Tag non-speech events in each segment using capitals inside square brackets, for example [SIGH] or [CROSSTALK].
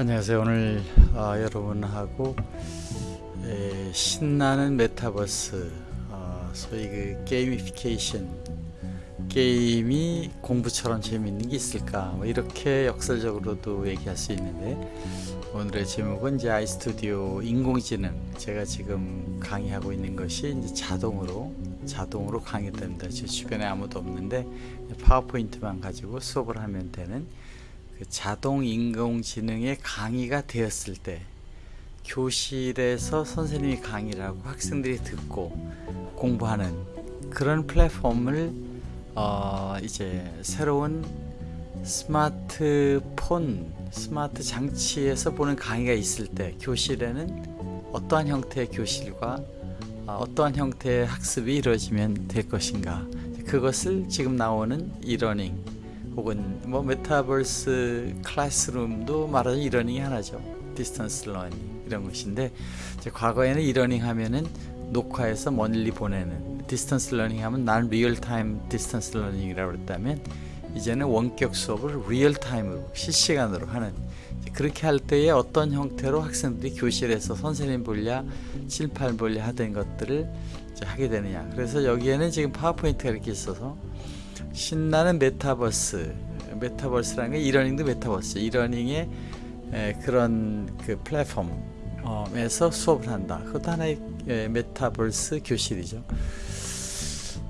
안녕하세요. 오늘 어, 여러분하고 에, 신나는 메타버스 어, 소위 그 게이미피케이션 게임이 공부처럼 재미있는 게 있을까 뭐 이렇게 역설적으로도 얘기할 수 있는데 오늘의 제목은 이제 아이스튜디오 인공지능 제가 지금 강의하고 있는 것이 이제 자동으로 자동으로 강의됩니다. 제 주변에 아무도 없는데 파워포인트만 가지고 수업을 하면 되는 그 자동 인공지능의 강의가 되었을 때 교실에서 선생님이 강의를 하고 학생들이 듣고 공부하는 그런 플랫폼을 어 이제 새로운 스마트폰 스마트 장치에서 보는 강의가 있을 때 교실에는 어떠한 형태의 교실과 어떠한 형태의 학습이 이루어지면 될 것인가. 그것을 지금 나오는 e-learning 혹은 뭐 metaverse classroom도 말하자면 e-learning이 하나죠. distance learning 이런 것인데 과거에는 e-learning 하면은 녹화해서 멀리 보내는 distance learning 하면 non real-time distance learning이라고 그랬다면 이제는 원격 수업을 real-time으로 실시간으로 하는 그렇게 할 때에 어떤 형태로 학생들이 교실에서 선생님 볼랴 7, 8 볼랴 하던 것들을 하게 되느냐. 그래서 여기에는 지금 파워포인트가 이렇게 있어서 신나는 metaverse metaverse라는 게 e-learning도 metaverse e-learning의 그런 그 플랫폼에서 수업을 한다. 그것도 하나의 메타버스 교실이죠.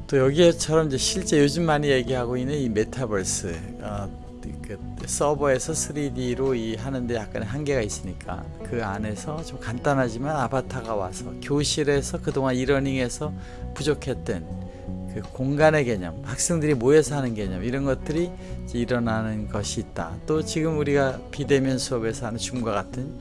또 여기에처럼 이제 실제 요즘 많이 얘기하고 있는 이 메타버스 어, 그 서버에서 3D로 이 하는데 약간의 한계가 있으니까 그 안에서 좀 간단하지만 아바타가 와서 교실에서 그동안 e-learning에서 부족했던 그 공간의 개념, 학생들이 모여서 하는 개념 이런 것들이 일어나는 것이 있다. 또 지금 우리가 비대면 수업에서 하는 줌과 같은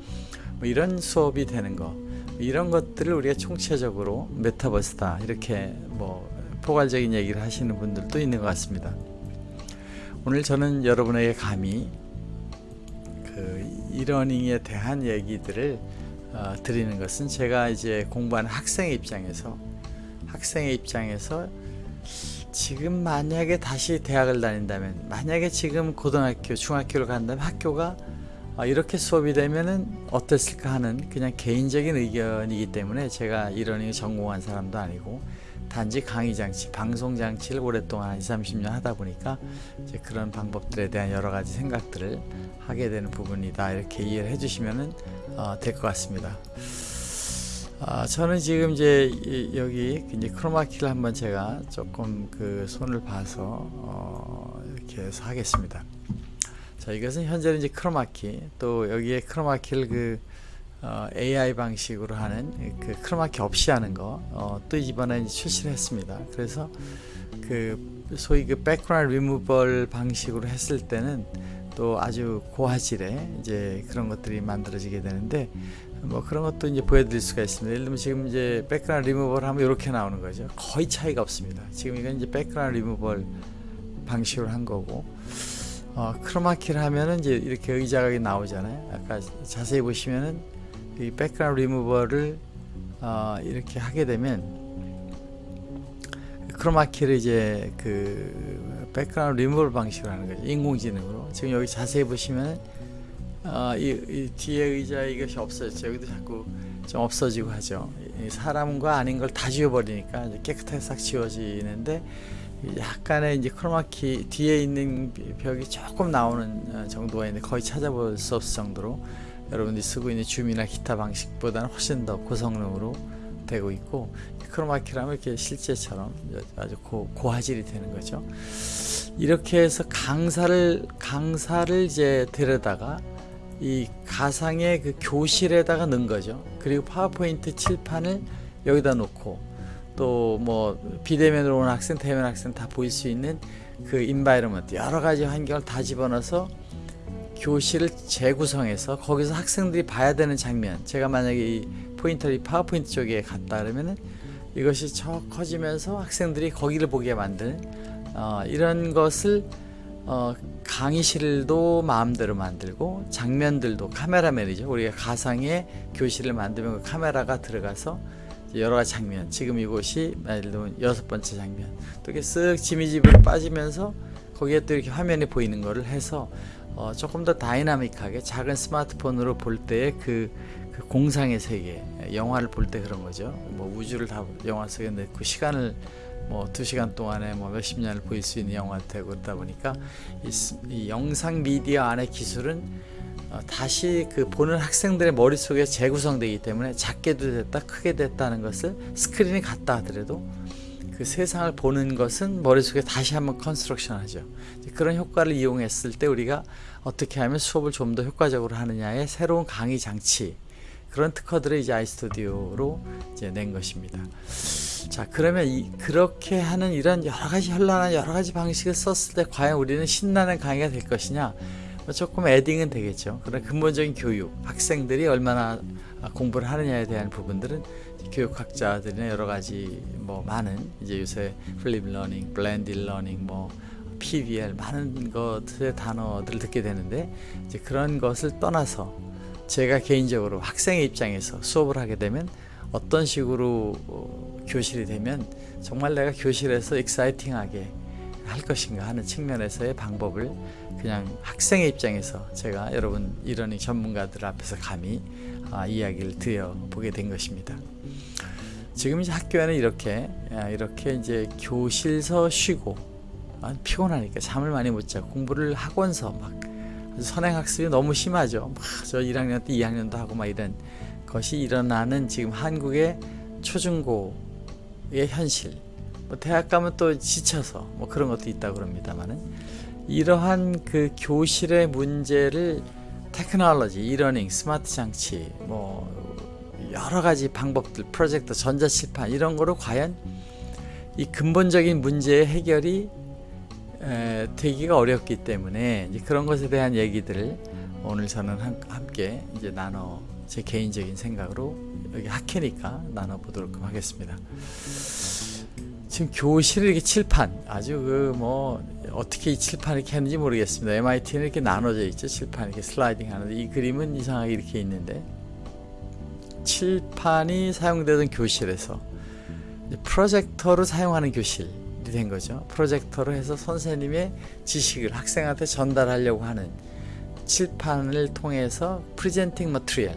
뭐 이런 수업이 되는 거 이런 것들을 우리가 총체적으로 메타버스다 이렇게 뭐 포괄적인 얘기를 하시는 분들도 있는 것 같습니다. 오늘 저는 여러분에게 감히 그 이러닝에 대한 얘기들을 어, 드리는 것은 제가 이제 공부하는 학생의 입장에서 학생의 입장에서 지금 만약에 다시 대학을 다닌다면 만약에 지금 고등학교 중학교를 간다면 학교가 어, 이렇게 수업이 되면은 어땠을까 하는 그냥 개인적인 의견이기 때문에 제가 이러닝 전공한 사람도 아니고 단지 강의 장치, 방송 장치를 오랫동안 20, 30년 하다 보니까 이제 그런 방법들에 대한 여러 가지 생각들을 하게 되는 부분이다. 이렇게 이해를 해주시면 어, 될것 같습니다. 아, 저는 지금 이제 여기 이제 크로마키를 한번 제가 조금 그 손을 봐서 어, 이렇게 해서 하겠습니다. 자, 이것은 현재는 이제 크로마키 또 여기에 크로마키를 그 어, AI 방식으로 하는 그 크로마키 없이 하는 거, 어, 또 이번에 출시를 했습니다. 그래서 그 소위 그 백그라운드 리무벌 방식으로 했을 때는 또 아주 고화질의 이제 그런 것들이 만들어지게 되는데 뭐 그런 것도 이제 보여드릴 수가 있습니다. 예를 들면 지금 이제 백그라운드 리무벌 하면 이렇게 나오는 거죠. 거의 차이가 없습니다. 지금 이건 이제 백그라운드 리무벌 방식으로 한 거고 어, 크로마키를 하면은 이제 이렇게 의자가 나오잖아요. 아까 자세히 보시면은 이 백그라운드 리무버를 어, 이렇게 하게 되면 크로마키를 이제 그 백그라운드 리무버 방식으로 하는 거죠 인공지능으로 지금 여기 자세히 보시면 어, 이, 이, 뒤에 의자 이것이 없어졌죠. 여기도 자꾸 좀 없어지고 하죠. 사람과 아닌 걸 다 지워버리니까 깨끗하게 싹 지워지는데 약간의 이제 크로마키 뒤에 있는 벽이 조금 나오는 어, 정도가 있는데 거의 찾아볼 수 없을 정도로 여러분들이 쓰고 있는 줌이나 기타 방식보다는 훨씬 더 고성능으로 되고 있고 크로마키라면 이렇게 실제처럼 아주 고, 고화질이 되는 거죠. 이렇게 해서 강사를 강사를 이제 데려다가 이 가상의 그 교실에다가 넣은 거죠. 그리고 파워포인트 칠판을 여기다 놓고 또 뭐 비대면으로 온 학생 대면 학생 다 보일 수 있는 그 environment 여러 가지 환경을 다 집어넣어서 교실을 재구성해서 거기서 학생들이 봐야 되는 장면. 제가 만약에 이 포인터를 파워포인트 쪽에 갔다 그러면은 이것이 저 커지면서 학생들이 거기를 보게 만드는 어, 이런 것을 어, 강의실도 마음대로 만들고 장면들도 카메라맨이죠. 우리가 가상의 교실을 만들면 그 카메라가 들어가서 여러 가지 장면 지금 이곳이 예를 들면 여섯 번째 장면 또 이렇게 쓱 지미집으로 빠지면서 거기에 또 이렇게 화면이 보이는 거를 해서 어, 조금 더 다이나믹하게 작은 스마트폰으로 볼 때의 그, 그 공상의 세계 영화를 볼 때 그런 거죠. 뭐 우주를 다 영화 속에 넣고 시간을 뭐 두 시간 동안에 뭐 몇십 년을 보일 수 있는 영화 되고 그러다 보니까 이, 스- 이 영상 미디어 안의 기술은 어, 다시 그 보는 학생들의 머릿속에 재구성되기 때문에 작게도 됐다 크게 됐다는 것을 스크린이 같다 하더라도 그 세상을 보는 것은 머릿속에 다시 한번 construction 하죠 그런 효과를 이용했을 때 우리가 어떻게 하면 수업을 좀 더 효과적으로 하느냐의 새로운 강의 장치 그런 특허들을 이제 아이스튜디오로 이제 낸 것입니다 자 그러면 이, 그렇게 하는 이런 여러 가지 현란한 여러 가지 방식을 썼을 때 과연 우리는 신나는 강의가 될 것이냐 뭐 조금 adding은 되겠죠. 그러나 근본적인 교육, 학생들이 얼마나 공부를 하느냐에 대한 부분들은 교육학자들이나 여러 가지 뭐 많은 이제 요새 flip learning, blend learning, 뭐 PBL 많은 것의 단어들을 듣게 되는데 이제 그런 것을 떠나서 제가 개인적으로 학생의 입장에서 수업을 하게 되면 어떤 식으로 어, 교실이 되면 정말 내가 교실에서 익사이팅하게 할 것인가 하는 측면에서의 방법을 그냥 학생의 입장에서 제가 여러분 이러니 전문가들 앞에서 감히 아, 이야기를 드려 보게 된 것입니다. 지금 이제 학교에는 이렇게 아, 이렇게 이제 교실서 쉬고 아, 피곤하니까 잠을 많이 못 자고 공부를 학원서 막 선행 학습이 너무 심하죠. 막저 1학년 때 2학년도 하고 막 이런 것이 일어나는 지금 한국의 초중고의 현실. 뭐 대학 가면 또 지쳐서 뭐 그런 것도 있다고 그럽니다만은 이러한 그 교실의 문제를 테크놀로지, 이러닝, 스마트 장치, 뭐 여러 가지 방법들, 프로젝트, 전자칠판 이런 거로 과연 이 근본적인 문제의 해결이 에, 되기가 어렵기 때문에 그런 것에 대한 얘기들을 오늘 저는 한- 함께 이제 나눠 제 개인적인 생각으로 여기 학회니까 나눠 보도록 하겠습니다. 지금 교실에 이렇게 칠판 아주 그 뭐 어떻게 이 칠판 이렇게 했는지 모르겠습니다. MIT는 이렇게 나눠져 있죠. 칠판 이렇게 슬라이딩 하는데 이 그림은 이상하게 이렇게 있는데 칠판이 사용되던 교실에서 프로젝터로 사용하는 교실이 된 거죠. 프로젝터로 해서 선생님의 지식을 학생한테 전달하려고 하는 칠판을 통해서 presenting material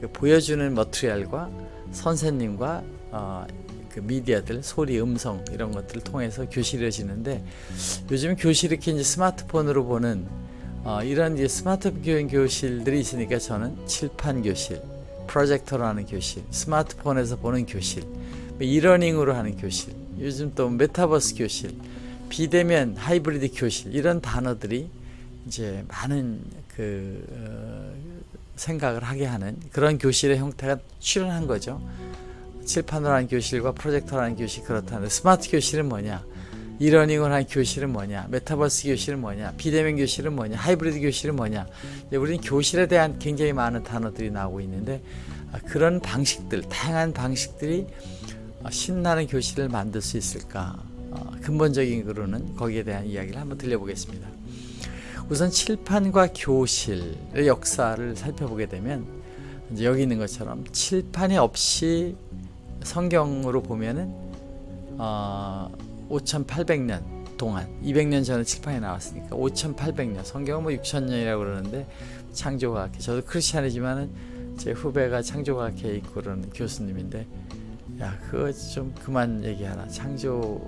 그 보여주는 material과 선생님과 어, 그 미디어들 소리 음성 이런 것들을 통해서 교실이 이루어지는데 요즘 교실 이렇게 이제 스마트폰으로 보는 어, 이런 이제 스마트 교육 교실들이 있으니까 저는 칠판 교실 프로젝터로 하는 교실 스마트폰에서 보는 교실 뭐 e-learning으로 하는 교실 요즘 또 메타버스 교실 비대면 하이브리드 교실 이런 단어들이 이제 많은 그 어, 생각을 하게 하는 그런 교실의 형태가 출현한 거죠. 칠판으로 하는 교실과 프로젝터로 하는 교실 그렇다는데 스마트 교실은 뭐냐? 이러닝을 하는 교실은 뭐냐? 메타버스 교실은 뭐냐? 비대면 교실은 뭐냐? 하이브리드 교실은 뭐냐? 우리는 교실에 대한 굉장히 많은 단어들이 나오고 있는데 아, 그런 방식들, 다양한 방식들이 아, 신나는 교실을 만들 수 있을까? 어, 근본적인 거로는 거기에 대한 이야기를 한번 들려보겠습니다. 우선 칠판과 교실의 역사를 살펴보게 되면 여기 있는 것처럼 칠판이 없이 성경으로 보면은 어, 5,800년 동안 200년 전에 칠판이 나왔으니까 5,800년 성경은 뭐 6,000년이라고 그러는데 창조과학회 저도 크리스찬이지만은 제 후배가 창조과학회에 있고 그러는 교수님인데 야 그거 좀 그만 얘기하라 창조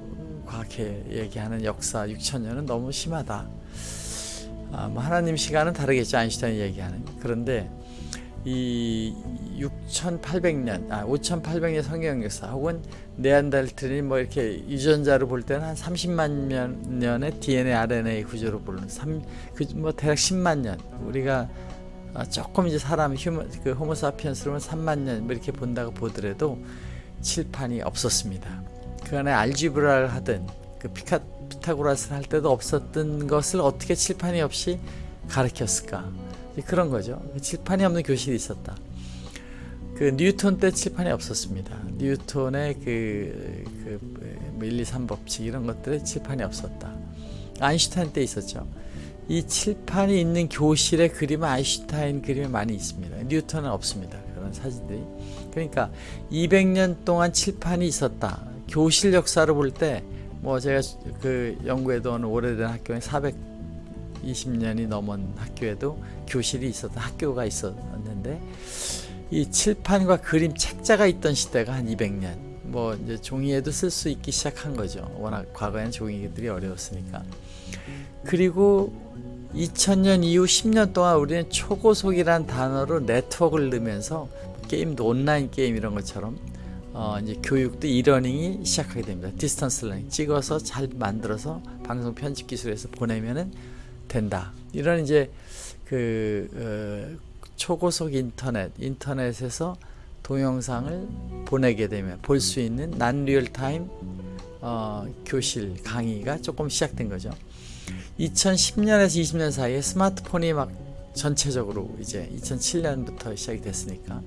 과학회 얘기하는 역사 6,000년은 너무 심하다. 아, 뭐 하나님 시간은 다르겠죠 아인슈타인이 얘기하는. 그런데 이 6,800년, 아 5,800년 성경 역사 혹은 네안데르탈인 뭐 이렇게 유전자로 볼 때는 한 30만 년의 DNA, RNA 구조로 보는 3, 그뭐 대략 10만 년. 우리가 아, 조금 이제 사람 휴먼 그 호모사피엔스로는 3만 년 뭐 이렇게 본다고 보더라도 칠판이 없었습니다. 그 안에 알지브라를 하든 그 피카 피타고라스를 할 때도 없었던 것을 어떻게 칠판이 없이 가르쳤을까? 그런 거죠. 칠판이 없는 교실이 있었다. 그 뉴턴 때 칠판이 없었습니다. 뉴턴의 그, 그 1, 2, 3 법칙 이런 것들에 칠판이 없었다. 아인슈타인 때 있었죠. 이 칠판이 있는 교실의 그림은 아인슈타인 그림이 많이 있습니다. 뉴턴은 없습니다. 그런 사진들이. 그러니까 200년 동안 칠판이 있었다. 교실 역사를 볼 때 뭐 제가 그 연구해둔 오래된 학교에 400 20년이 넘은 학교에도 교실이 있었던 학교가 있었는데 이 칠판과 그림 책자가 있던 시대가 한 200년. 뭐 이제 종이에도 쓸 수 있기 시작한 거죠. 워낙 과거에는 종이들이 어려웠으니까. 그리고 2000년 이후 10년 동안 우리는 초고속이란 단어로 네트워크를 넣으면서 게임도 온라인 게임 이런 것처럼 어 이제 교육도 e-learning이 시작하게 됩니다. distance learning 찍어서 잘 만들어서 방송 편집 기술에서 보내면은 된다. 이런 이제 그 어, 초고속 인터넷 인터넷에서 동영상을 보내게 되면 볼 수 있는 non real-time 어, 교실 강의가 조금 시작된 거죠. 2010년에서 20년 사이에 스마트폰이 막 전체적으로 이제 2007년부터 시작이 됐으니까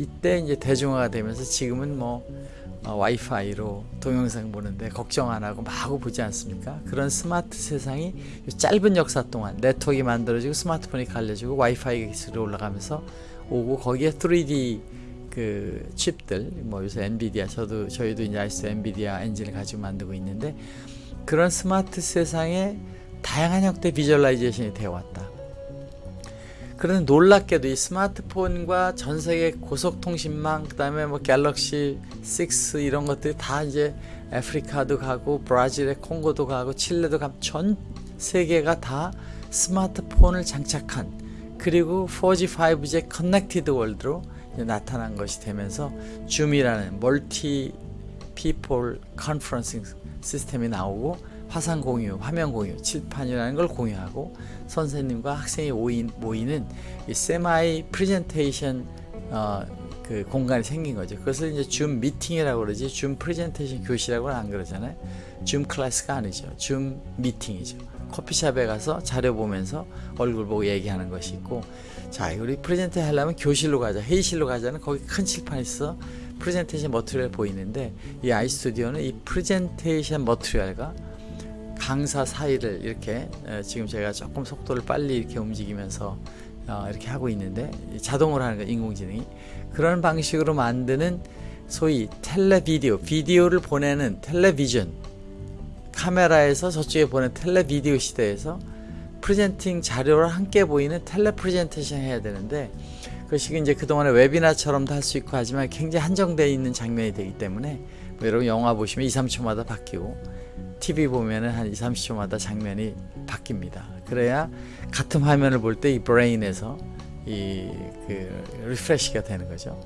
이때 이제 대중화가 되면서 지금은 뭐 어, 와이파이로 동영상 보는데 걱정 안 하고 마구 보지 않습니까? 그런 스마트 세상이 짧은 역사 동안 네트워크가 만들어지고 스마트폰이 깔려지고 와이파이 기술이 올라가면서 오고 거기에 3D 그 칩들 뭐 요새 엔비디아 저도 저희도 이제 아이스 엔비디아 엔진을 가지고 만들고 있는데 그런 스마트 세상에 다양한 형태 visualization이 되어 왔다. 그런데 놀랍게도 이 스마트폰과 전 세계 고속통신망 그 다음에 뭐 갤럭시 6 이런 것들이 다 이제 아프리카도 가고 브라질의 콩고도 가고 칠레도 가고 전 세계가 다 스마트폰을 장착한 그리고 4G, 5G connected world로 나타난 것이 되면서 줌이라는 multi people conferencing 시스템이 나오고 화상 공유, 화면 공유, 칠판이라는 걸 공유하고 선생님과 학생이 모이는 이 세마이 프레젠테이션 어, 그 공간이 생긴 거죠. 그것을 이제 줌 미팅이라고 그러지 줌 프레젠테이션 교실이라고는 안 그러잖아요. 줌 클래스가 아니죠. 줌 미팅이죠. 커피숍에 가서 자료 보면서 얼굴 보고 얘기하는 것이 있고 자 우리 present 하려면 교실로 가자 회의실로 가자는 거기 큰 칠판이 있어 프레젠테이션 material 보이는데 이 아이스튜디오는 이 프레젠테이션 material과 강사 사이를 이렇게 지금 제가 조금 속도를 빨리 이렇게 움직이면서 어, 이렇게 하고 있는데 자동으로 하는 거 인공지능이. 그런 방식으로 만드는 소위 텔레비디오 비디오를 보내는 텔레비전. 카메라에서 저쪽에 보낸 텔레비디오 시대에서 프레젠팅 자료를 함께 보이는 텔레 프레젠테이션 해야 되는데 그것이 이제 그동안에 웨비나처럼도 할 수 있고 하지만 굉장히 한정되어 있는 장면이 되기 때문에 뭐 여러분 영화 보시면 2, 3초마다 바뀌고 TV 보면은 한 2, 30초마다 장면이 바뀝니다. 그래야 같은 화면을 볼 때 이 brain에서 이 그 refresh가 되는 거죠.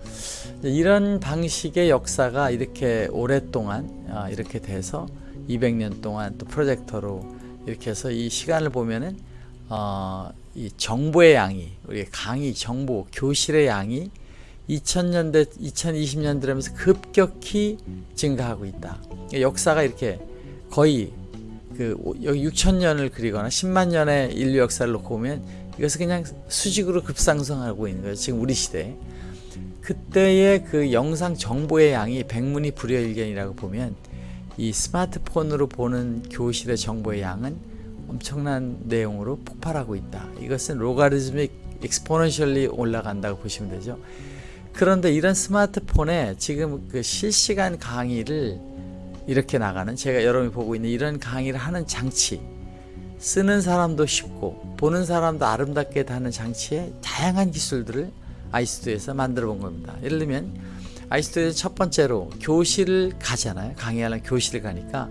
이런 방식의 역사가 이렇게 오랫동안 아, 이렇게 돼서 200년 동안 또 프로젝터로 이렇게 해서 이 시간을 보면은 어, 이 정보의 양이 우리 강의 정보 교실의 양이 2000년대 2020년 들으면서 급격히 증가하고 있다. 역사가 이렇게 거의 그 여기 6천년을 그리거나 10만 년의 인류 역사를 놓고 보면 이것은 그냥 수직으로 급상승하고 있는 거예요. 지금 우리 시대에. 그때의 그 영상 정보의 양이 백문이 불여일견이라고 보면 이 스마트폰으로 보는 교실의 정보의 양은 엄청난 내용으로 폭발하고 있다. 이것은 로가리즘이 엑스포넨셜리 올라간다고 보시면 되죠. 그런데 이런 스마트폰에 지금 그 실시간 강의를 이렇게 나가는 제가 여러분이 보고 있는 이런 강의를 하는 장치 쓰는 사람도 쉽고 보는 사람도 아름답게 하는 장치에 다양한 기술들을 아이스튜디오에서 만들어 본 겁니다. 예를 들면 아이스튜디오 첫 번째로 교실을 가잖아요. 강의하는 교실을 가니까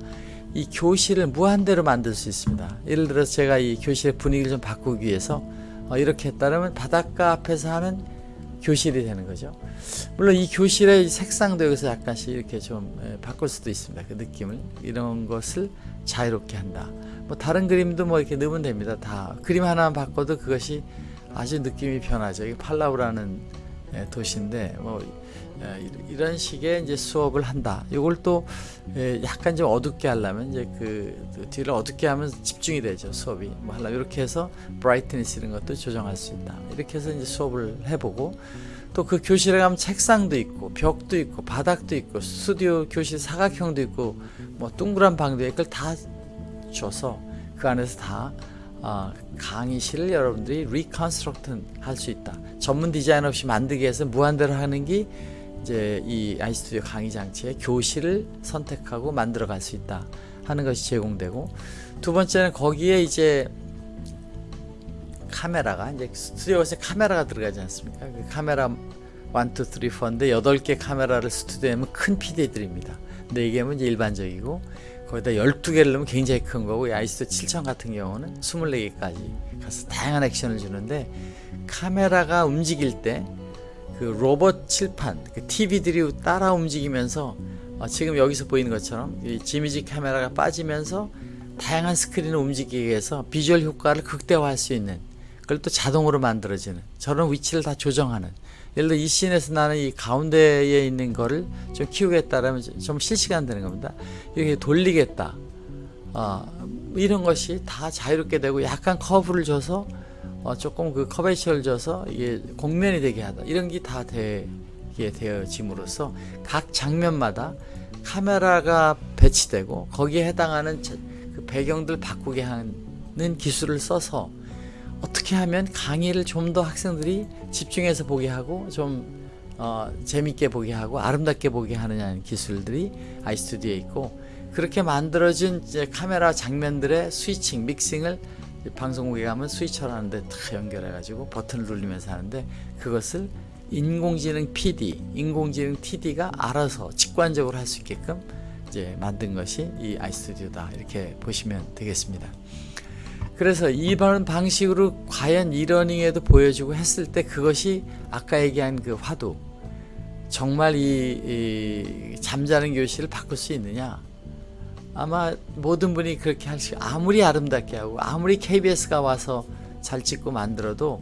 이 교실을 무한대로 만들 수 있습니다. 예를 들어서 제가 이 교실의 분위기를 좀 바꾸기 위해서 어, 이렇게 했다면 바닷가 앞에서 하는 교실이 되는 거죠. 물론 이 교실의 색상도 여기서 약간씩 이렇게 좀 바꿀 수도 있습니다. 그 느낌을 이런 것을 자유롭게 한다. 뭐 다른 그림도 뭐 이렇게 넣으면 됩니다. 다 그림 하나만 바꿔도 그것이 아주 느낌이 변하죠. 이게 팔라우라는 도시인데 뭐 이런 식의 이제 수업을 한다. 이걸 또 약간 좀 어둡게 하려면 이제 그 뒤를 어둡게 하면 집중이 되죠 수업이. 뭐 하려면 이렇게 해서 brightness 이런 것도 조정할 수 있다. 이렇게 해서 이제 수업을 해보고 또 그 교실에 가면 책상도 있고 벽도 있고 바닥도 있고 스튜디오 교실 사각형도 있고 뭐 둥그란 방도 있고 다 줘서 그 안에서 다 어, 강의실을 여러분들이 reconstruct 할 수 있다. 전문 디자인 없이 만들기 위해서 무한대로 하는 게 이제 이 아이스튜디오 강의 장치의 교실을 선택하고 만들어 갈 수 있다 하는 것이 제공되고 두 번째는 거기에 이제 카메라가 이제 스튜디오에 카메라가 들어가지 않습니까? 그 카메라 1, 2, 3, 4인데 8개 카메라를 스튜디오에 하면 큰 PD들입니다. 근데 이게 뭐 이제 일반적이고 거기다 12개를 넣으면 굉장히 큰 거고 이 아이스도 7000 같은 경우는 24개까지 가서 다양한 액션을 주는데 카메라가 움직일 때 그 로봇 칠판, 그 TV들이 따라 움직이면서 어, 지금 여기서 보이는 것처럼 이 지미집 카메라가 빠지면서 다양한 스크린을 움직이게 해서 비주얼 효과를 극대화할 수 있는 그걸 또 자동으로 만들어지는 저런 위치를 다 조정하는 예를 들어 이 scene에서 나는 이 가운데에 있는 거를 좀 키우겠다라면 좀 실시간 되는 겁니다. 이렇게 돌리겠다. 어, 이런 것이 다 자유롭게 되고 약간 커브를 줘서 어, 조금 그 curvature를 줘서 이게 곡면이 되게 하다. 이런 게 다 되게 되어짐으로써 각 장면마다 카메라가 배치되고 거기에 해당하는 자- 그 배경들 바꾸게 하는 기술을 써서 어떻게 하면 강의를 좀 더 학생들이 집중해서 보게 하고 좀 어, 재밌게 보게 하고 아름답게 보게 하느냐는 기술들이 아이스튜디오에 있고 그렇게 만들어진 카메라 장면들의 스위칭, 믹싱을 방송국에 가면 스위처를 하는데 다 연결해가지고 버튼을 누르면서 하는데 그것을 인공지능 PD, 인공지능 TD가 알아서 직관적으로 할 수 있게끔 이제 만든 것이 이 아이스튜디오다 이렇게 보시면 되겠습니다. 그래서 이런 방식으로 과연 이러닝에도 보여주고 했을 때 그것이 아까 얘기한 그 화두 정말 이, 이 잠자는 교실을 바꿀 수 있느냐 아마 모든 분이 그렇게 할수 아무리 아름답게 하고 아무리 KBS가 와서 잘 찍고 만들어도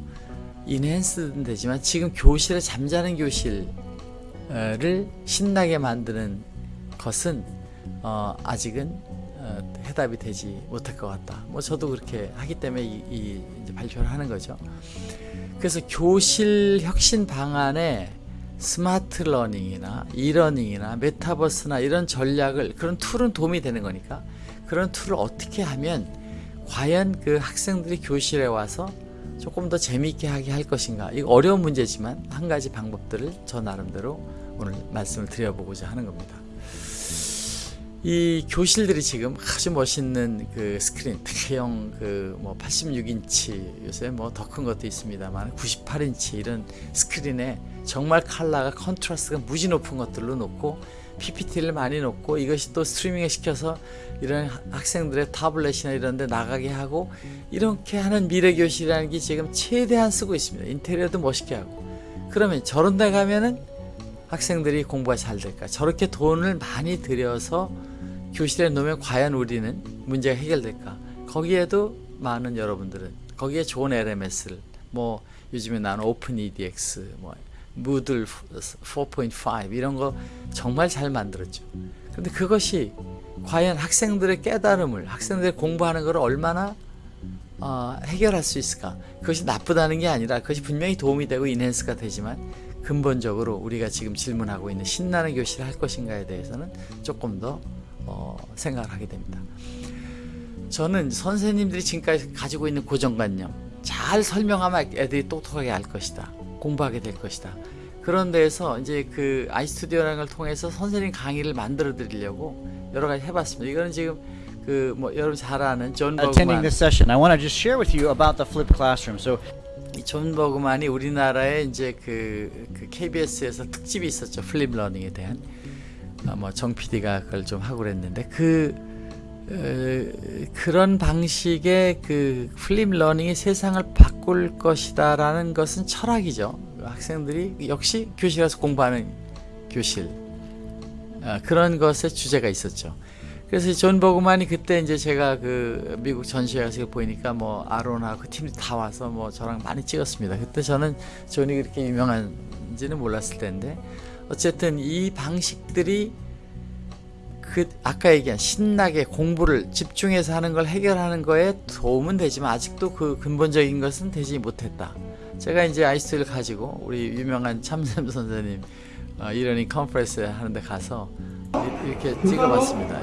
enhance는 되지만 지금 교실에 잠자는 교실을 신나게 만드는 것은 어, 아직은 어, 해답이 되지 못할 것 같다. 뭐 저도 그렇게 하기 때문에 이, 이 발표를 하는 거죠. 그래서 교실 혁신 방안에 smart learning이나 e-learning이나 메타버스나 이런 전략을 그런 툴은 도움이 되는 거니까 그런 툴을 어떻게 하면 과연 그 학생들이 교실에 와서 조금 더 재미있게 하게 할 것인가 이거 어려운 문제지만 한 가지 방법들을 저 나름대로 오늘 말씀을 드려보고자 하는 겁니다. 이 교실들이 지금 아주 멋있는 그 스크린 대형 그 뭐 86인치 요새 뭐 더 큰 것도 있습니다만 98인치 이런 스크린에 정말 컬러가 contrast가 무지 높은 것들로 놓고 PPT를 많이 놓고 이것이 또 스트리밍을 시켜서 이런 학생들의 타블렛이나 이런 데 나가게 하고 이렇게 하는 미래 교실이라는 게 지금 최대한 쓰고 있습니다. 인테리어도 멋있게 하고 그러면 저런 데 가면은 학생들이 공부가 잘 될까? 저렇게 돈을 많이 들여서 교실에 놓으면 과연 우리는 문제가 해결될까? 거기에도 많은 여러분들은 거기에 좋은 LMS를 뭐 요즘에 나는 오픈 EDX 뭐 무들 4.5 이런 거 정말 잘 만들었죠. 근데 그것이 과연 학생들의 깨달음을 학생들이 공부하는 걸 얼마나 어, 해결할 수 있을까? 그것이 나쁘다는 게 아니라 그것이 분명히 도움이 되고 인핸스가 되지만 근본적으로 우리가 지금 질문하고 있는 신나는 교실을 할 것인가에 대해서는 조금 더 어, 생각을 하게 됩니다. 저는 선생님들이 지금까지 가지고 있는 고정관념 잘 설명하면 애들이 똑똑하게 알 것이다. 공부하게 될 것이다. 그런 데에서 이제 그 아이스튜디오라는 걸 통해서 선생님 강의를 만들어 드리려고 여러 가지 해봤습니다. 이거는 지금 그 뭐 여러분 잘 아는 존 attending 버그만 this session. I want to just share with you about the flipped classroom. So 이존 버그만이 우리나라에 이제 그, 그 KBS에서 특집이 있었죠. 플립 러닝에 대한 아, 뭐정 PD가 그걸 좀 하고 그랬는데 그 어, 그런 방식의 그 flip learning이 세상을 바꿀 것이다 라는 것은 철학이죠. 학생들이 역시 교실에서 공부하는 교실 아, 그런 것의 주제가 있었죠. 그래서 이 존 버그만이 그때 이제 제가 그 미국 전시회 가서 보이니까 뭐 아론하고 그 팀이 다 와서 뭐 저랑 많이 찍었습니다. 그때 저는 존이 그렇게 유명한지는 몰랐을 텐데 어쨌든 이 방식들이 그 아까 얘기한 신나게 공부를 집중해서 하는 걸 해결하는 거에 도움은 되지만 아직도 그 근본적인 것은 되지 못했다. 제가 이제 아이스를 가지고 우리 유명한 참샘 선생님 어, 이러니 컨퍼런스 하는데 가서 이- 이렇게 찍어봤습니다.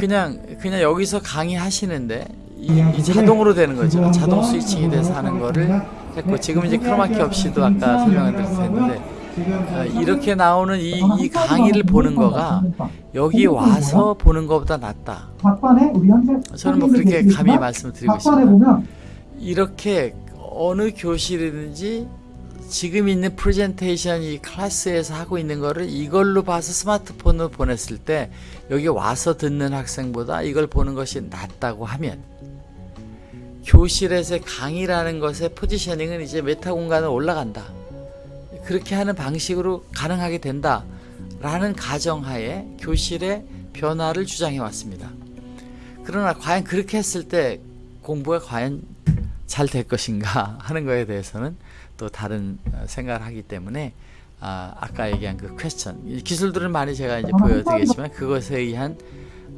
그냥 그냥 여기서 강의하시는데 이, 이 자동으로 되는 거죠. 자동 스위칭이 돼서 하는 거를 했고 지금 이제 크로마키 없이도 아까 설명을 드렸는데 어, 이렇게 나오는 이, 이 강의를 보는 거가 여기 와서 보는 것보다 낫다. 저는 뭐 그렇게 감히 말씀을 드리고 있습니다. 이렇게 어느 교실이든지 지금 있는 프레젠테이션 이 클래스에서 하고 있는 거를 이걸로 봐서 스마트폰으로 보냈을 때 여기 와서 듣는 학생보다 이걸 보는 것이 낫다고 하면 교실에서의 강의라는 것의 positioning은 이제 메타 공간에 올라간다. 그렇게 하는 방식으로 가능하게 된다. 라는 가정하에 교실의 변화를 주장해 왔습니다. 그러나 과연 그렇게 했을 때 공부가 과연 잘 될 것인가 [LAUGHS] 하는 거에 대해서는 또 다른 어, 생각을 하기 때문에 아, 아까 얘기한 그 question 이 기술들은 많이 제가 이제 보여드리겠지만 그것에 의한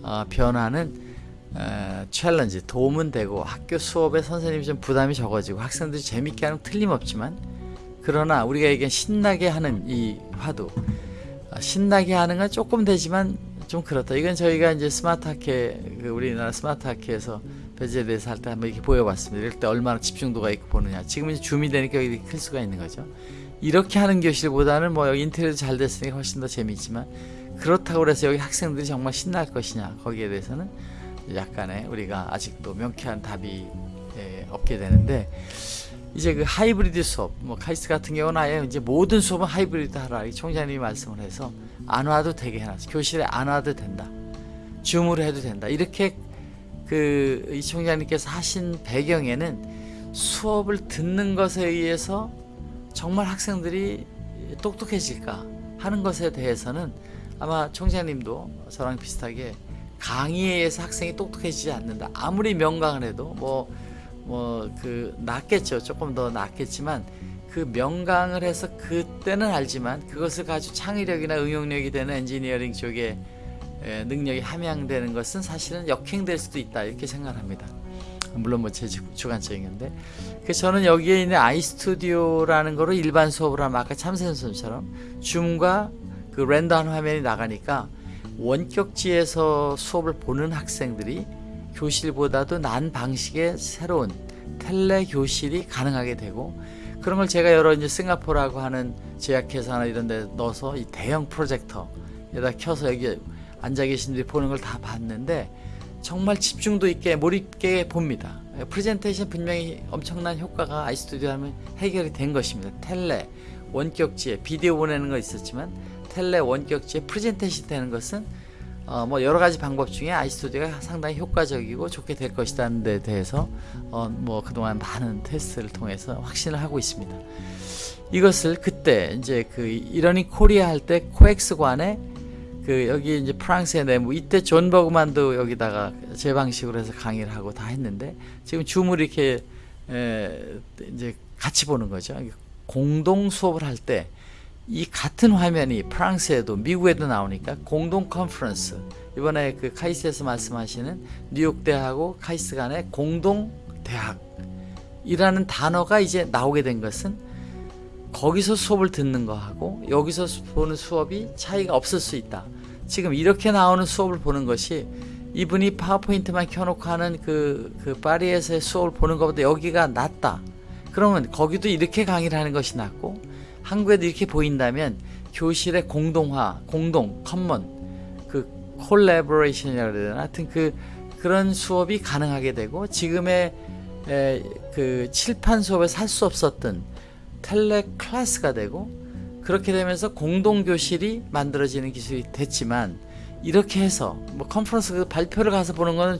어, 변화는 어, challenge 도움은 되고 학교 수업에 선생님이 좀 부담이 적어지고 학생들이 재밌게 하는 건 틀림없지만 그러나 우리가 얘기한 신나게 하는 이 화두 아, 신나게 하는 건 조금 되지만 좀 그렇다. 이건 저희가 이제 스마트 학회 그 우리나라 스마트 학회에서 배제에 대해서 할 때 한번 이렇게 보여봤습니다. 이럴 때 얼마나 집중도가 있고 보느냐. 지금 이제 줌이 되니까 이렇게 클 수가 있는 거죠. 이렇게 하는 교실보다는 뭐 여기 인테리어도 잘 됐으니까 훨씬 더 재미있지만 그렇다고 해서 여기 학생들이 정말 신날 것이냐 거기에 대해서는 약간의 우리가 아직도 명쾌한 답이 예, 없게 되는데 이제 그 하이브리드 수업, 뭐 카이스트 같은 경우는 아예 이제 모든 수업은 하이브리드 하라 이 총장님이 말씀을 해서 안 와도 되게 해놨어. 교실에 안 와도 된다. 줌으로 해도 된다. 이렇게 그 이 총장님께서 하신 배경에는 수업을 듣는 것에 의해서 정말 학생들이 똑똑해질까 하는 것에 대해서는 아마 총장님도 저랑 비슷하게 강의에 의해서 학생이 똑똑해지지 않는다. 아무리 명강을 해도 뭐 뭐 그 낫겠죠. 조금 더 낫겠지만 그 명강을 해서 그때는 알지만 그것을 가지고 창의력이나 응용력이 되는 엔지니어링 쪽에 에, 능력이 함양되는 것은 사실은 역행될 수도 있다 이렇게 생각합니다. 물론 뭐제 주관적인 건데 그래서 저는 여기에 있는 아이스튜디오라는 거로 일반 수업을 하면 아까 참선 선생님처럼 줌과 그 랜덤 화면이 나가니까 원격지에서 수업을 보는 학생들이 교실보다도 난 방식의 새로운 텔레 교실이 가능하게 되고 그런 걸 제가 여러 이제 싱가포르라고 하는 제약회사나 이런 데 넣어서 이 대형 프로젝터에다 켜서 여기 앉아 계신 분들이 보는 걸 다 봤는데 정말 집중도 있게 몰입게 봅니다. 프레젠테이션 분명히 엄청난 효과가 아이스튜디오 하면 해결이 된 것입니다. 텔레 원격지에 비디오 보내는 거 있었지만 tele 원격지에 프레젠테이션 되는 것은 어, 뭐 여러 가지 방법 중에 아이스튜디오가 상당히 효과적이고 좋게 될 것이라는 데 대해서 어, 뭐 그동안 많은 테스트를 통해서 확신을 하고 있습니다. 이것을 그때 이제 그 이러닝 코리아 할 때 코엑스관에 그 여기 이제 프랑스의 내무 이때 존 버그만도 여기다가 제 방식으로 해서 강의를 하고 다 했는데 지금 줌을 이렇게 에, 이제 같이 보는 거죠. 공동 수업을 할 때 이 같은 화면이 프랑스에도 미국에도 나오니까 공동 컨퍼런스 이번에 그 카이스에서 말씀하시는 뉴욕 대하고 카이스 간의 공동 대학이라는 단어가 이제 나오게 된 것은 거기서 수업을 듣는 거하고 여기서 보는 수업이 차이가 없을 수 있다. 지금 이렇게 나오는 수업을 보는 것이 이분이 파워포인트만 켜놓고 하는 그, 그 파리에서의 수업을 보는 것보다 여기가 낫다. 그러면 거기도 이렇게 강의를 하는 것이 낫고 한국에도 이렇게 보인다면 교실의 공동화, 공동, common, 그 collaboration이라고 해야 되나? 하여튼 그 그런 수업이 가능하게 되고 지금의 에, 그 칠판 수업에서 할 수 없었던 tele class가 되고 그렇게 되면서 공동 교실이 만들어지는 기술이 됐지만 이렇게 해서 뭐 컨퍼런스 그 발표를 가서 보는 거는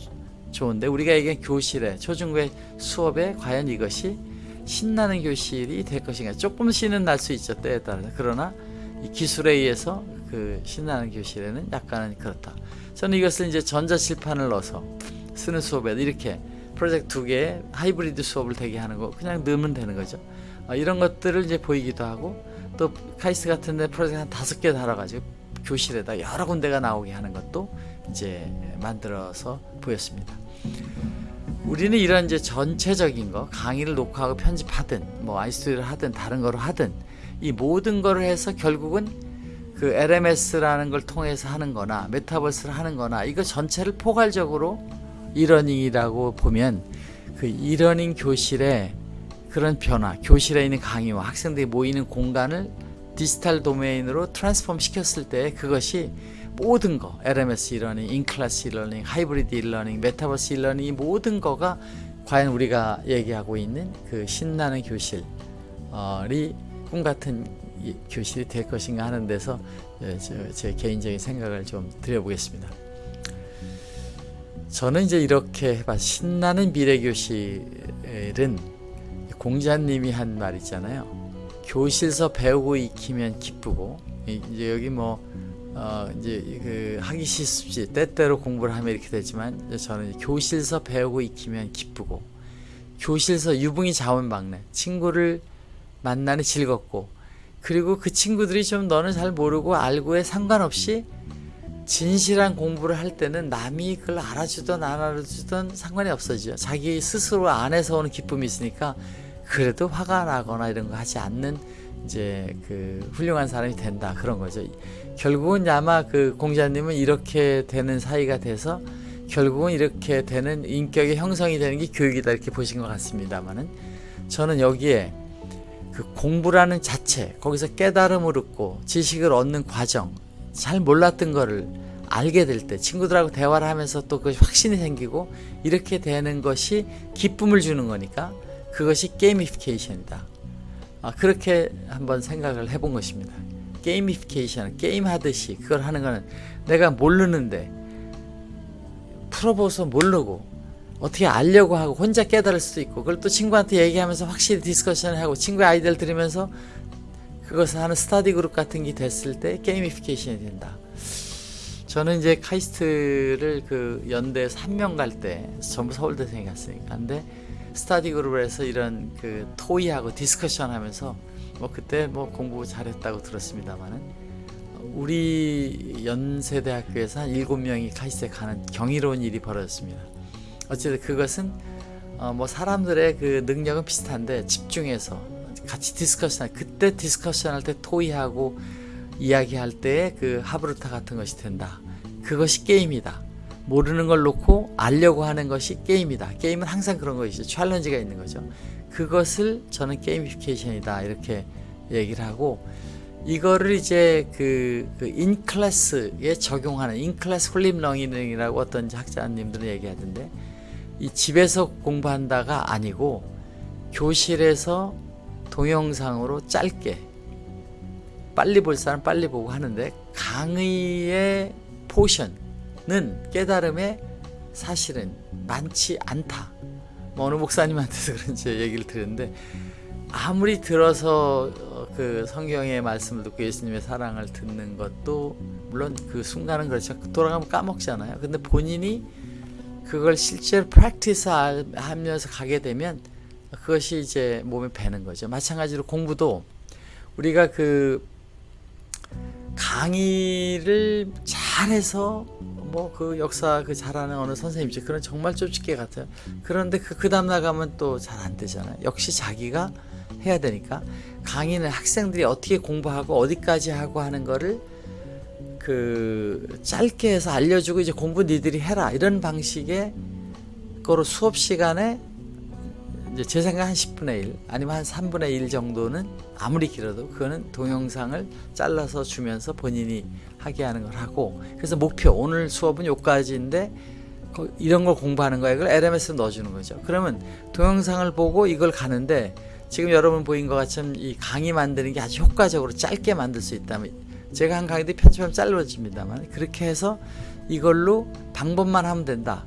좋은데 우리가 얘기한 교실에 초중고의 수업에 과연 이것이 신나는 교실이 될 것인가. 조금 신은 날수 있죠 때에 따라서. 그러나 이 기술에 의해서 그 신나는 교실에는 약간은 그렇다. 저는 이것을 이제 전자칠판을 넣어서 쓰는 수업에도 이렇게 프로젝트 두 개의 하이브리드 수업을 되게 하는 거 그냥 넣으면 되는 거죠. 어, 이런 것들을 이제 보이기도 하고 또 카이스 같은 데 프로젝트 한 다섯 개 달아가지고 교실에다 여러 군데가 나오게 하는 것도 이제 만들어서 보였습니다. 우리는 이런 이제 전체적인 거 강의를 녹화하고 편집하든 뭐 아이스튜디오를 하든 다른 거로 하든 이 모든 거를 해서 결국은 그 LMS라는 걸 통해서 하는 거나 메타버스를 하는 거나 이거 전체를 포괄적으로 이러닝이라고 보면 그 이러닝 교실에 그런 변화, 교실에 있는 강의와 학생들이 모이는 공간을 digital domain으로 transform 시켰을 때 그것이 모든 거 LMS e-learning, in-class e-learning, hybrid e-learning, 메타버스 e-learning 이 모든 거가 과연 우리가 얘기하고 있는 그 신나는 교실이 꿈 같은 이 교실이 될 것인가 하는 데서 예, 저- 제 개인적인 생각을 좀 드려보겠습니다. 저는 이제 이렇게 해봐 신나는 미래 교실은 공자님이 한 말 있잖아요. 교실서 배우고 익히면 기쁘고 이- 이제 여기 뭐 어, 이제 그 하기 싫습지 때때로 공부를 하면 이렇게 되지만 저는 교실서 배우고 익히면 기쁘고 교실서 유붕이 자원방래 친구를 만나는 즐겁고 그리고 그 친구들이 좀 너는 잘 모르고 알고에 상관없이 진실한 공부를 할 때는 남이 그걸 알아주든 안 알아주든 상관이 없어지죠. 자기 스스로 안에서 오는 기쁨이 있으니까 그래도 화가 나거나 이런 거 하지 않는 이제 그 훌륭한 사람이 된다 그런 거죠. 결국은 아마 그 공자님은 이렇게 되는 사이가 돼서 결국은 이렇게 되는 인격의 형성이 되는 게 교육이다 이렇게 보신 것 같습니다만은 저는 여기에 그 공부라는 자체 거기서 깨달음을 얻고 지식을 얻는 과정 잘 몰랐던 거를 알게 될 때 친구들하고 대화를 하면서 또 그 확신이 생기고 이렇게 되는 것이 기쁨을 주는 거니까 그것이 gamification이다. 아, 그렇게 한번 생각을 해본 것입니다. gamification, 게임 하듯이 그걸 하는 거는 내가 모르는데 풀어보서 모르고 어떻게 알려고 하고 혼자 깨달을 수도 있고 그걸 또 친구한테 얘기하면서 확실히 discussion을 하고 친구의 아이디어를 들으면서 그것을 하는 스터디 그룹 같은 게 됐을 때 gamification이 된다. 저는 이제 카이스트를 그 연대에서 한 명 갈 때 전부 서울대생이 갔으니까 근데 스터디 그룹에서 이런 그 토의하고 discussion 하면서 뭐 그때 뭐 공부 잘했다고 들었습니다만은 우리 연세대학교에서 한 일곱 명이 카이스트에 가는 경이로운 일이 벌어졌습니다. 어쨌든 그것은 어 뭐 사람들의 그 능력은 비슷한데 집중해서 같이 discussion 그때 discussion 할 때 토의하고 이야기할 때 그 하브루타 같은 것이 된다. 그것이 게임이다. 모르는 걸 놓고 알려고 하는 것이 게임이다. 게임은 항상 그런 것이죠. challenge가 있는 거죠. 그것을 저는 gamification이다 이렇게 얘기를 하고 이거를 이제 그, 그 in-class에 적용하는 in-class flip learning이라고 어떤 학자님들은 얘기하던데 이 집에서 공부한다가 아니고 교실에서 동영상으로 짧게 빨리 볼 사람 빨리 보고 하는데 강의의 portion은 깨달음에 사실은 많지 않다. 뭐 어느 목사님한테서 [LAUGHS] 그런지 얘기를 들었는데 아무리 들어서 어, 그 성경의 말씀을 듣고 예수님의 사랑을 듣는 것도 물론 그 순간은 그렇죠. 돌아가면 까먹잖아요. 근데 본인이 그걸 실제로 프랙티스 하면서 가게 되면 그것이 이제 몸에 배는 거죠. 마찬가지로 공부도 우리가 그 강의를 잘해서 뭐 그 역사 그 잘하는 어느 선생님이지 그런 정말 쫓기게 같아요. 그런데 그, 그 다음 나가면 또 잘 안 되잖아요. 역시 자기가 해야 되니까 강의는 학생들이 어떻게 공부하고 어디까지 하고 하는 거를 그 짧게 해서 알려주고 이제 공부 니들이 해라 이런 방식의 거로 수업 시간에 이제 제 생각 한 10분의 1 아니면 한 3분의 1 정도는 아무리 길어도 그거는 동영상을 잘라서 주면서 본인이 하게 하는 걸 하고. 그래서 목표 오늘 수업은 요까지인데 거- 이런 걸 공부하는 거야. 이걸 LMS에 넣어주는 거죠. 그러면 동영상을 보고 이걸 가는데 지금 여러분 보인 것 같이 이 강의 만드는 게 아주 효과적으로 짧게 만들 수 있다면 제가 한 강의도 편집하면 짧아집니다만 그렇게 해서 이걸로 방법만 하면 된다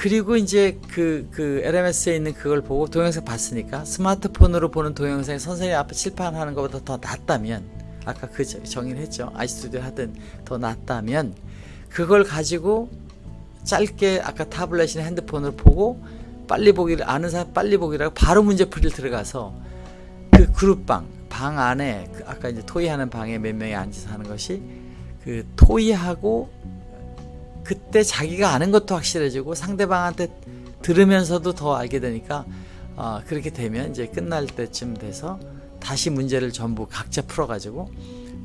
그리고 이제 그, 그 LMS에 있는 그걸 보고 동영상 봤으니까 스마트폰으로 보는 동영상이 선생님 앞에 칠판하는 것보다 더 낫다면 아까 그 저- 정의를 했죠. 아이스튜디오 하든 더 낫다면 그걸 가지고 짧게 아까 타블렛이나 핸드폰으로 보고 빨리 보기를 아는 사람 빨리 보기라고 바로 문제 풀이를 들어가서 그 그룹방 방 안에 그 아까 이제 토의하는 방에 몇 명이 앉아서 하는 것이 그 토의하고 그때 자기가 아는 것도 확실해지고 상대방한테 들으면서도 더 알게 되니까 어, 그렇게 되면 이제 끝날 때쯤 돼서 다시 문제를 전부 각자 풀어가지고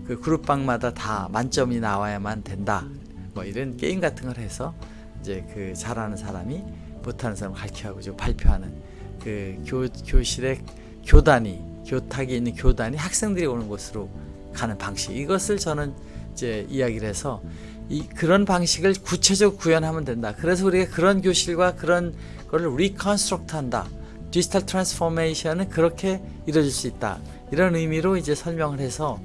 그 그룹방마다 다 만점이 나와야만 된다. 뭐 이런 게임 같은 걸 해서 이제 그 잘하는 사람이 못하는 사람을 가르쳐하고 좀 발표하는 그 교, 교실의 교단이 교탁이 있는 교단이 학생들이 오는 곳으로 가는 방식 이것을 저는 이제 이야기를 해서 이 그런 방식을 구체적으로 구현하면 된다. 그래서 우리가 그런 교실과 그런 거를 reconstruct 한다. 디지털 transformation은 그렇게 이루어질 수 있다. 이런 의미로 이제 설명을 해서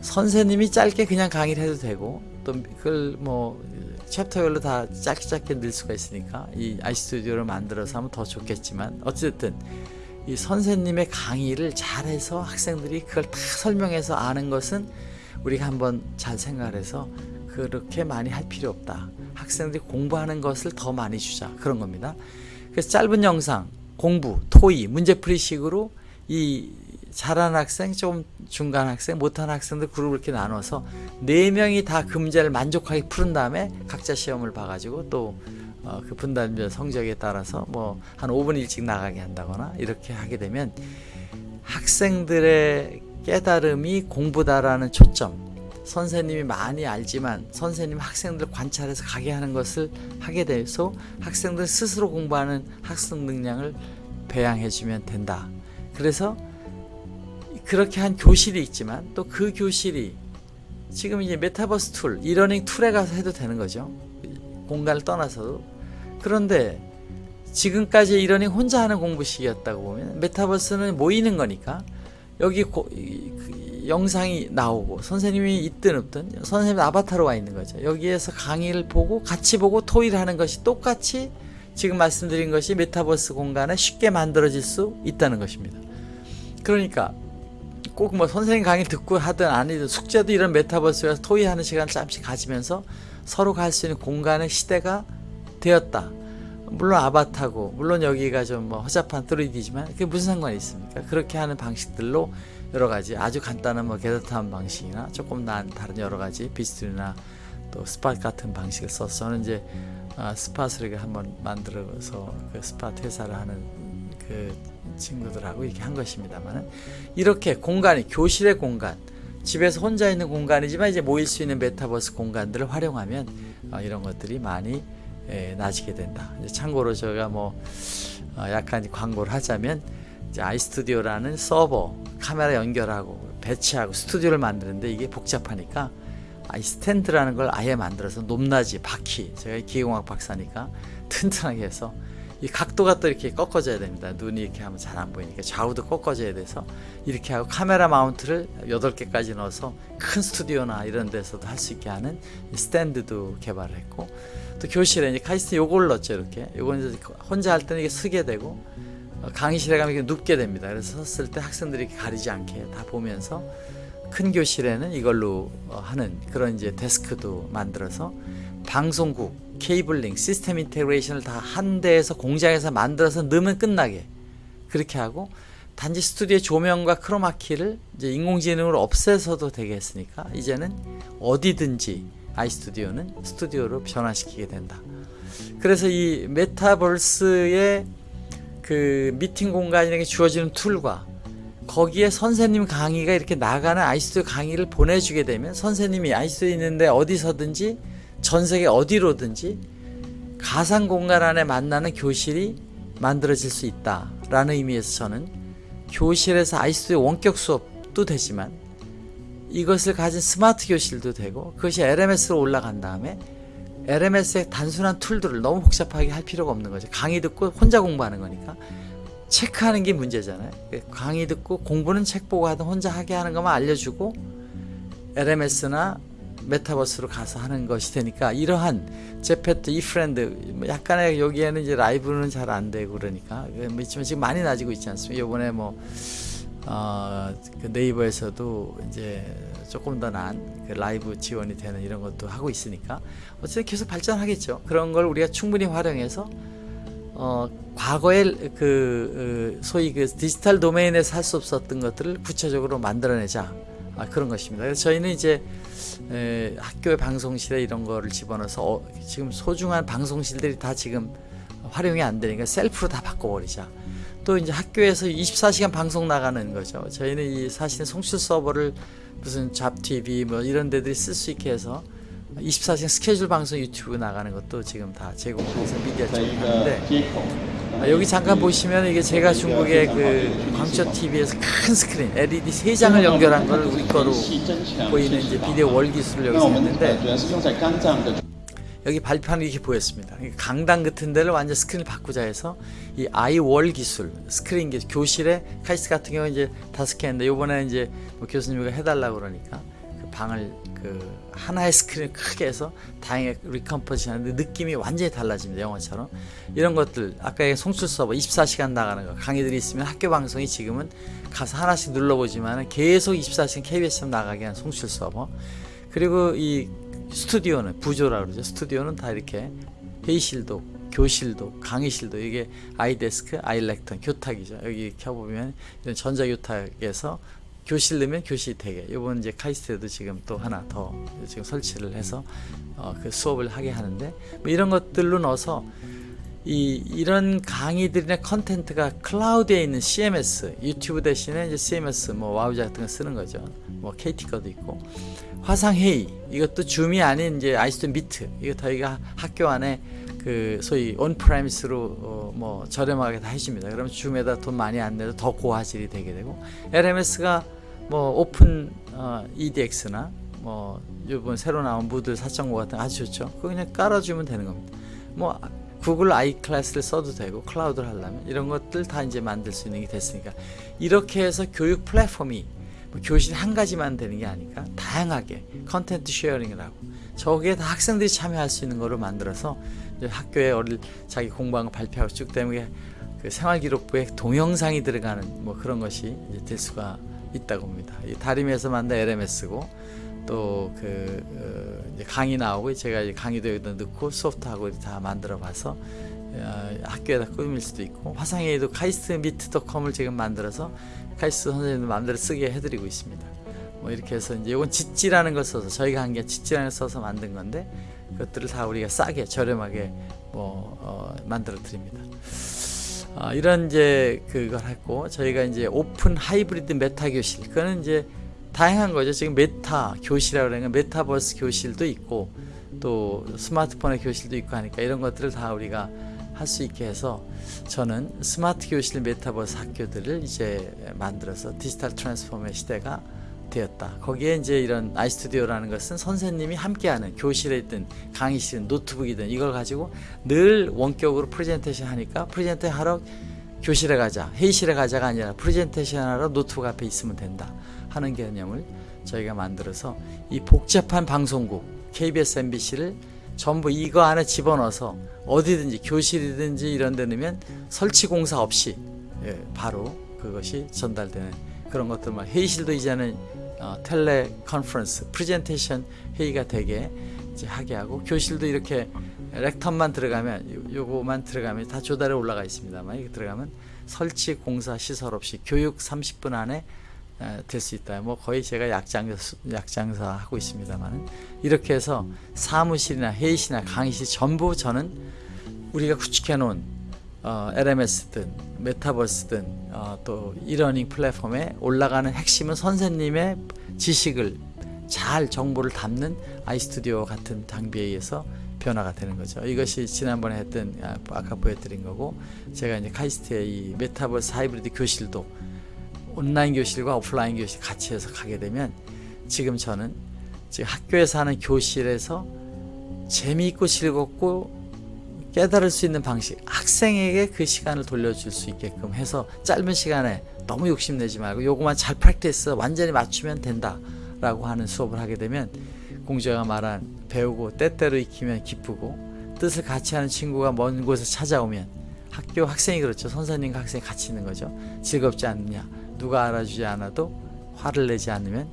선생님이 짧게 그냥 강의를 해도 되고 또 그걸 뭐 챕터별로 다 짧게 짧게 늘 수가 있으니까 이 아이스튜디오를 만들어서 하면 더 좋겠지만 어쨌든 이 선생님의 강의를 잘해서 학생들이 그걸 다 설명해서 아는 것은 우리가 한번 잘 생각해서 그렇게 많이 할 필요 없다. 학생들이 공부하는 것을 더 많이 주자 그런 겁니다. 그래서 짧은 영상 공부 토의 문제풀이 식으로 이 잘하는 학생, 좀 중간 학생, 못하는 학생들 그룹을 이렇게 나눠서 네 명이 다 그 문제를 만족하게 푸른 다음에 각자 시험을 봐가지고 또 어, 그 분단별 성적에 따라서 뭐 한 5분 일찍 나가게 한다거나 이렇게 하게 되면 학생들의 깨달음이 공부다라는 초점 선생님이 많이 알지만 선생님 학생들 관찰해서 가게 하는 것을 하게 돼서 학생들 스스로 공부하는 학습 능력을 배양해 주면 된다. 그래서 그렇게 한 교실이 있지만 또 그 교실이 지금 이제 메타버스 tool, 이러닝 tool에 가서 해도 되는 거죠. 공간을 떠나서도. 그런데 지금까지 이러닝 혼자 하는 공부식이었다고 보면 메타버스는 모이는 거니까 여기 고, 영상이 나오고 선생님이 있든 없든 선생님 아바타로 와 있는 거죠. 여기에서 강의를 보고 같이 보고 토의를 하는 것이 똑같이 지금 말씀드린 것이 메타버스 공간에 쉽게 만들어질 수 있다는 것입니다. 그러니까 꼭 뭐 선생님 강의 듣고 하든 아니든 숙제도 이런 메타버스에 서 토의하는 시간을 잠시 가지면서 서로 갈 수 있는 공간의 시대가 되었다. 물론 아바타고 물론 여기가 좀 뭐 허접한 3D지만 그게 무슨 상관이 있습니까? 그렇게 하는 방식들로 여러 가지 아주 간단한 뭐 게더타운 방식이나 조금 난 다른 여러 가지 비스트나 또 스팟 같은 방식을 써서 저는 이제 아, 스팟을 한번 만들어서 그 스팟 회사를 하는 그 친구들하고 이렇게 한 것입니다만은 이렇게 공간이 교실의 공간 집에서 혼자 있는 공간이지만 이제 모일 수 있는 메타버스 공간들을 활용하면 어, 이런 것들이 많이 에, 나아지게 된다. 참고로 제가 뭐 어, 약간 광고를 하자면 아이스튜디오라는 서버 카메라 연결하고 배치하고 스튜디오를 만드는데 이게 복잡하니까 아이 스탠드라는 걸 아예 만들어서 높낮이 바퀴 제가 기계공학 박사니까 튼튼하게 해서 이 각도가 또 이렇게 꺾어져야 됩니다. 눈이 이렇게 하면 잘 안 보이니까 좌우도 꺾어져야 돼서 이렇게 하고 카메라 마운트를 8개까지 넣어서 큰 스튜디오나 이런 데서도 할 수 있게 하는 스탠드도 개발을 했고 또 교실에 이제 카이스트 요걸 넣었죠 이렇게 이제 혼자 할 때는 이게 쓰게 되고 어, 강의실에 가면 이게 눕게 됩니다. 그래서 섰을 때 학생들이 이렇게 가리지 않게 다 보면서 큰 교실에는 이걸로 어, 하는 그런 이제 데스크도 만들어서 방송국, cabling, system integration을 다 한 대에서 공장에서 만들어서 넣으면 끝나게 그렇게 하고 단지 스튜디오의 조명과 크로마키를 이제 인공지능으로 없애서도 되게 했으니까 이제는 어디든지 아이스튜디오는 스튜디오로 변화시키게 된다. 그래서 이 메타버스의 그 미팅 공간이라는 게 주어지는 tool과 거기에 선생님 강의가 이렇게 나가는 아이스튜디오 강의를 보내주게 되면 선생님이 아이스튜디오 있는데 어디서든지 전 세계 어디로든지 가상 공간 안에 만나는 교실이 만들어질 수 있다라는 의미에서 저는 교실에서 아이스튜디오 원격 수업도 되지만 이것을 가진 스마트 교실도 되고 그것이 LMS로 올라간 다음에 LMS의 단순한 툴들을 너무 복잡하게 할 필요가 없는 거죠. 강의 듣고 혼자 공부하는 거니까 체크하는 게 문제잖아요. 강의 듣고 공부는 책 보고 하든 혼자 하게 하는 것만 알려주고 LMS나 메타버스로 가서 하는 것이 되니까 이러한 제페토 이프랜드 약간의 여기에는 이제 라이브는 잘 안 되고 그러니까 뭐 있지만 지금 많이 나아지고 있지 않습니까? 이번에 뭐 어, 그 네이버에서도 이제 조금 더 나은 그 라이브 지원이 되는 이런 것도 하고 있으니까 어쨌든 계속 발전하겠죠. 그런 걸 우리가 충분히 활용해서 어, 과거에 그 어, 소위 그 디지털 도메인에서 할 수 없었던 것들을 구체적으로 만들어내자 아, 그런 것입니다. 그래서 저희는 이제 에, 학교의 방송실에 이런 거를 집어넣어서 어, 지금 소중한 방송실들이 다 지금 활용이 안 되니까 셀프로 다 바꿔버리자. 또 이제 학교에서 24시간 방송 나가는 거죠. 저희는 이 사실은 송출 서버를 무슨 잡TV 뭐 이런 데들이 쓸 수 있게 해서 24시간 스케줄 방송 유튜브 나가는 것도 지금 다 제공해서 미디어 쪽에 하는데 아, 여기 잠깐 보시면 이게 제가 중국의 그 광저 TV에서 큰 스크린 LED 3장을 연결한 걸 우리 거로 보이는 이제 video wall 기술을 여기서 했는데 여기 발판이 이렇게 보였습니다. 강당 같은 데를 완전 스크린을 바꾸자 해서 이 아이월 기술 스크린 기술 교실에 카이스트 같은 경우 이제 다섯 개 했는데 이번에 이제 뭐 교수님이 해달라고 그러니까 그 방을 그 하나의 스크린 크게 해서 다행히 recomposition 하는데 느낌이 완전히 달라집니다. 영화처럼 이런 것들 아까 송출 서버 24시간 나가는 거 강의들이 있으면 학교 방송이 지금은 가서 하나씩 눌러보지만 계속 24시간 KBS처럼 나가게 하는 송출 서버 그리고 이 스튜디오는 부조라 그러죠. 스튜디오는 다 이렇게 회의실도, 교실도, 강의실도 이게 아이데스크, 아이렉턴, 교탁이죠. 여기 켜보면 이런 전자교탁에서 교실 넣으면 교실이 되게. 이번 이제 카이스트에도 지금 또 하나 더 지금 설치를 해서 어, 그 수업을 하게 하는데 뭐 이런 것들로 넣어서 이 이런 강의들이나 컨텐츠가 클라우드에 있는 CMS, 유튜브 대신에 이제 CMS 뭐 와우자 같은 거 쓰는 거죠. 뭐 KT 거도 있고 화상 회의 이것도 줌이 아닌 이제 아이스톤 미트 이거 저희가 학교 안에 그 소위 on-premise로 어, 뭐 저렴하게 다 해줍니다. 그러면 줌에다 돈 많이 안 내도 더 고화질이 되게 되고 LMS가 뭐 오픈 어, edX나 뭐 이번 새로 나온 무들 4.5 같은 거 아주 좋죠. 그거 그냥 깔아주면 되는 겁니다. 뭐 구글 아이 클래스를 써도 되고 클라우드를 하려면 이런 것들 다 이제 만들 수 있는 게 됐으니까 이렇게 해서 교육 플랫폼이 뭐 교실 한 가지만 되는 게 아니까 다양하게 컨텐츠 sharing을 하고 저기에 다 학생들이 참여할 수 있는 거로 만들어서 학교에 어릴 자기 공부한 거 발표하고 쭉 때문에 그 생활기록부에 동영상이 들어가는 뭐 그런 것이 이제 될 수가 있다고 봅니다. 이 다림에서 만든 LMS고 또 그 어, 강의 나오고 제가 이제 강의도 여기다 넣고 소프트하고 다 만들어 봐서 어, 학교에다 꾸밀 수도 있고 화상회의도 카이스트 미트닷컴을 지금 만들어서 카이스트 선생님들 마음대로 쓰게 해드리고 있습니다. 뭐 이렇게 해서 이제 이건 Jitsi라는 걸 써서 저희가 한 게 Jitsi라는 걸 써서 만든 건데 그것들을 다 우리가 싸게 저렴하게 뭐 어, 만들어 드립니다. 아, 이런 이제 그걸 했고 저희가 이제 open hybrid meta 교실 그거는 이제 다양한 거죠. 지금 meta 교실이라고 그러는 메타버스 교실도 있고 또 스마트폰의 교실도 있고 하니까 이런 것들을 다 우리가 할 수 있게 해서 저는 스마트 교실 메타버스 학교들을 이제 만들어서 디지털 transformer의 시대가 되었다. 거기에 이제 이런 아이스튜디오라는 것은 선생님이 함께하는 교실에 있든 강의실은 노트북이든 이걸 가지고 늘 원격으로 프레젠테이션 하니까 프레젠테이션 하러 교실에 가자 회의실에 가자가 아니라 프레젠테이션 하러 노트북 앞에 있으면 된다 하는 개념을 저희가 만들어서 이 복잡한 방송국 KBS, MBC를 전부 이거 안에 집어넣어서 어디든지 교실이든지 이런 데 넣으면 설치 공사 없이 예, 바로 그것이 전달되는 그런 것들만 회의실도 이제는 어, teleconference 프레젠테이션 회의가 되게 하게 하고 교실도 이렇게 렉턴만 들어가면 요- 요거만 들어가면 다 조달에 올라가 있습니다만 이게 들어가면 설치 공사 시설 없이 교육 30분 안에 될 수 있다. 뭐 거의 제가 약장사, 약장사 하고 있습니다만 이렇게 해서 사무실이나 회의실이나 강의실 전부 저는 우리가 구축해 놓은 어, LMS든 메타버스든 어, 또 이러닝 플랫폼에 올라가는 핵심은 선생님의 지식을 잘 정보를 담는 아이스튜디오 같은 장비에 의해서 변화가 되는 거죠. 이것이 지난번에 했던 아, 아까 보여드린 거고 제가 이제 카이스트의 이 메타버스 하이브리드 교실도 온라인 교실과 오프라인 교실 같이 해서 가게 되면 지금 저는 지금 학교에서 하는 교실에서 재미있고 즐겁고 깨달을 수 있는 방식 학생에게 그 시간을 돌려줄 수 있게끔 해서 짧은 시간에 너무 욕심내지 말고 요거만 잘 practice 완전히 맞추면 된다 라고 하는 수업을 하게 되면 공주가 말한 배우고 때때로 익히면 기쁘고 뜻을 같이 하는 친구가 먼 곳에 찾아오면 학교 학생이 그렇죠. 선생님과 학생이 같이 있는 거죠. 즐겁지 않느냐 누가 알아주지 않아도 화를 내지 않으면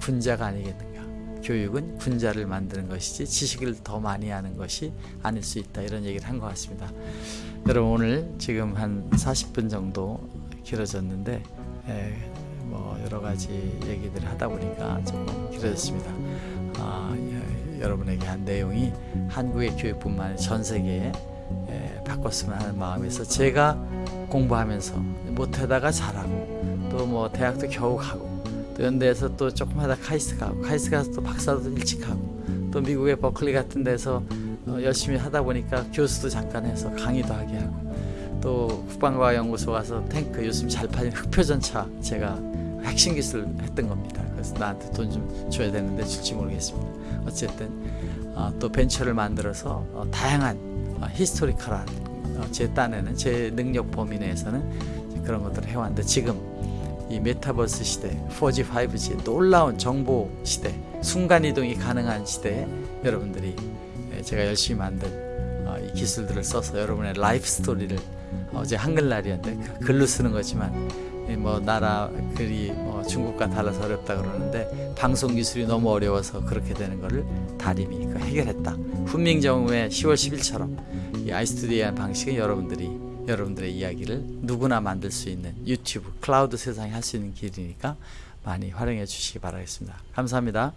군자가 아니겠는가? 교육은 군자를 만드는 것이지 지식을 더 많이 하는 것이 아닐 수 있다. 이런 얘기를 한 것 같습니다. 여러분 오늘 지금 한 40분 정도 길어졌는데 에, 뭐 여러 가지 얘기들을 하다 보니까 조금 길어졌습니다. 아, 여- 여러분에게 한 내용이 한국의 교육뿐만 아니라 전 세계에 에, 바꿨으면 하는 마음에서 제가 공부하면서 못하다가 잘하고 또 뭐 대학도 겨우 가고 또 연대에서 또 조금 하다 카이스트 가고 카이스트 가서 또 박사도 일찍 하고 또 미국의 버클리 같은 데서 어, 열심히 하다 보니까 교수도 잠깐 해서 강의도 하게 하고 또 국방과학연구소 가서 탱크 요즘 잘 팔린 흑표전차 제가 핵심 기술 했던 겁니다. 그래서 나한테 돈 좀 줘야 되는데 줄지 모르겠습니다. 어쨌든 어, 또 벤처를 만들어서 어, 다양한 어, historical한 어, 제 딴에는 제 능력 범위 내에서는 그런 것들을 해왔는데 지금 이 메타버스 시대, 4G, 5G 놀라운 정보 시대, 순간 이동이 가능한 시대에 여러분들이 예, 제가 열심히 만든 어, 이 기술들을 써서 여러분의 life story를 어제 한글날이었는데 그 글로 쓰는 거지만 예, 뭐 나라 글이 뭐 중국과 달라서 어렵다 그러는데 방송 기술이 너무 어려워서 그렇게 되는 거를 다림이 그 해결했다. 훈민정음의 10월 10일처럼 이 아이스튜디오의 방식은 여러분들이 여러분들의 이야기를 누구나 만들 수 있는 유튜브 클라우드 세상에 할 수 있는 길이니까 많이 활용해 주시기 바라겠습니다. 감사합니다.